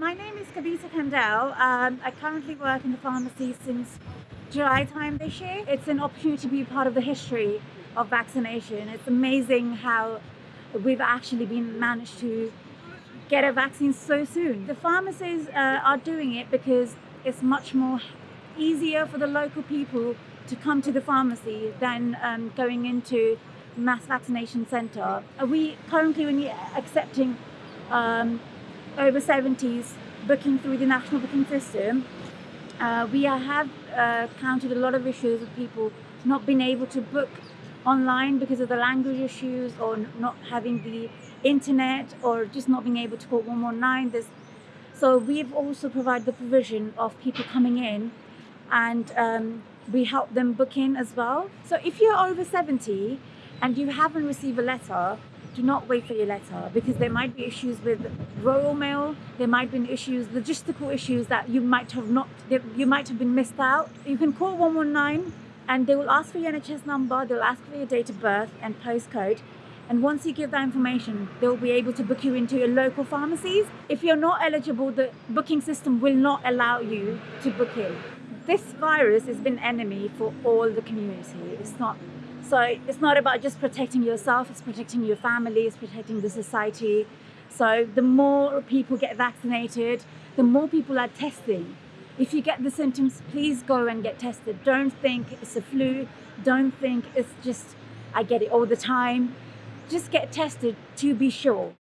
My name is Kavita Kandel. Um, I currently work in the pharmacy since July time this year. It's an opportunity to be part of the history of vaccination. It's amazing how we've actually been managed to get a vaccine so soon. The pharmacies uh, are doing it because it's much more easier for the local people to come to the pharmacy than um, going into mass vaccination center. Are we currently only accepting um, over 70s booking through the national booking system. Uh, we have uh, counted a lot of issues with people not being able to book online because of the language issues or not having the internet or just not being able to call 119. There's, so we've also provided the provision of people coming in and um, we help them book in as well. So if you're over 70 and you haven't received a letter, do not wait for your letter because there might be issues with royal mail there might be issues logistical issues that you might have not you might have been missed out. You can call 119 and they will ask for your NHS number they'll ask for your date of birth and postcode. And once you give that information they'll be able to book you into your local pharmacies. If you're not eligible the booking system will not allow you to book in this virus has been enemy for all the community it's not so it's not about just protecting yourself, it's protecting your family, it's protecting the society. So the more people get vaccinated, the more people are testing. If you get the symptoms, please go and get tested. Don't think it's a flu. Don't think it's just, I get it all the time. Just get tested to be sure.